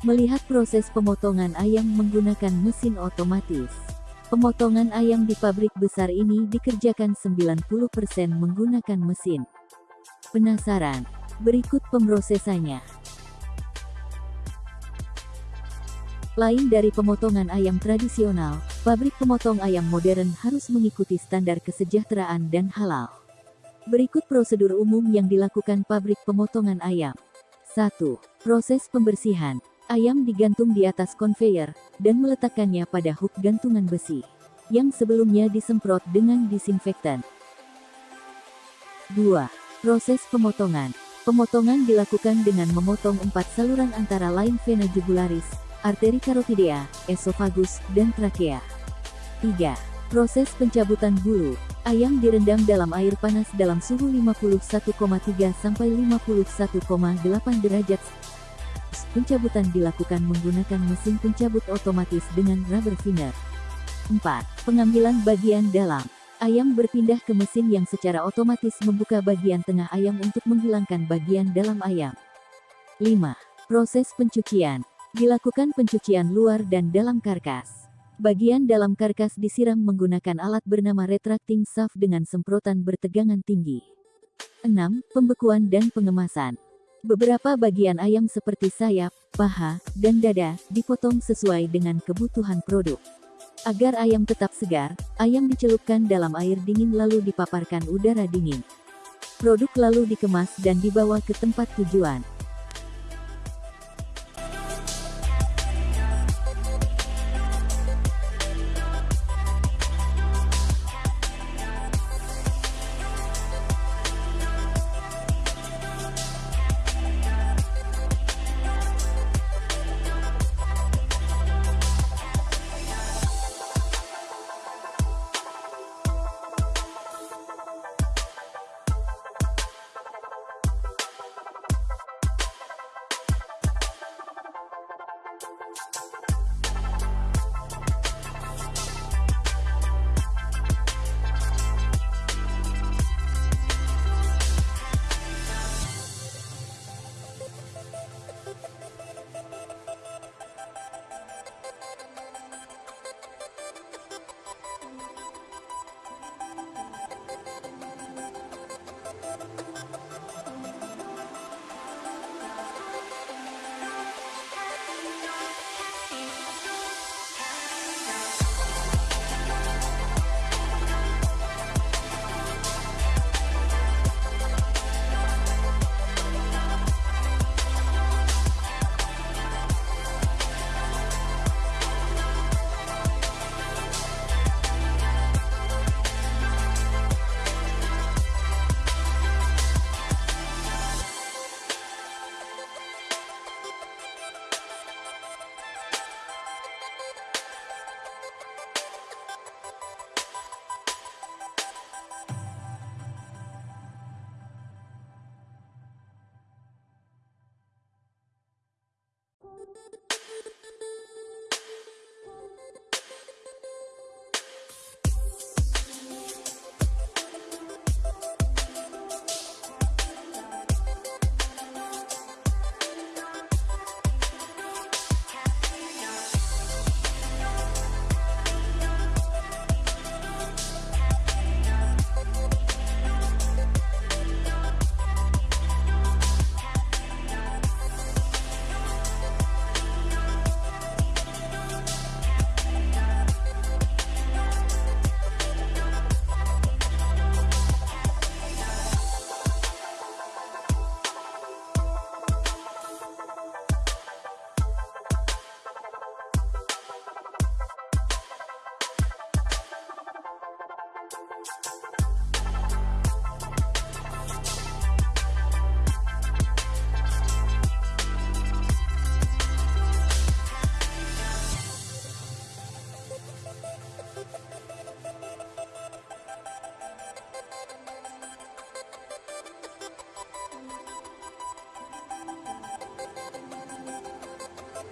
Melihat proses pemotongan ayam menggunakan mesin otomatis. Pemotongan ayam di pabrik besar ini dikerjakan 90% menggunakan mesin. Penasaran? Berikut pemrosesannya. Lain dari pemotongan ayam tradisional, pabrik pemotong ayam modern harus mengikuti standar kesejahteraan dan halal. Berikut prosedur umum yang dilakukan pabrik pemotongan ayam. 1. Proses pembersihan. Ayam digantung di atas conveyor, dan meletakkannya pada hook gantungan besi, yang sebelumnya disemprot dengan disinfektan. 2. Proses pemotongan. Pemotongan dilakukan dengan memotong empat saluran antara lain vena jugularis, arteri carotidea, esofagus, dan trakea. 3. Proses pencabutan bulu. Ayam direndam dalam air panas dalam suhu 51,3 sampai 51,8 derajat Pencabutan dilakukan menggunakan mesin pencabut otomatis dengan rubber finger. 4. Pengambilan bagian dalam. Ayam berpindah ke mesin yang secara otomatis membuka bagian tengah ayam untuk menghilangkan bagian dalam ayam. 5. Proses pencucian. Dilakukan pencucian luar dan dalam karkas. Bagian dalam karkas disiram menggunakan alat bernama retracting shaft dengan semprotan bertegangan tinggi. 6. Pembekuan dan pengemasan. Beberapa bagian ayam seperti sayap, paha, dan dada dipotong sesuai dengan kebutuhan produk. Agar ayam tetap segar, ayam dicelupkan dalam air dingin lalu dipaparkan udara dingin. Produk lalu dikemas dan dibawa ke tempat tujuan.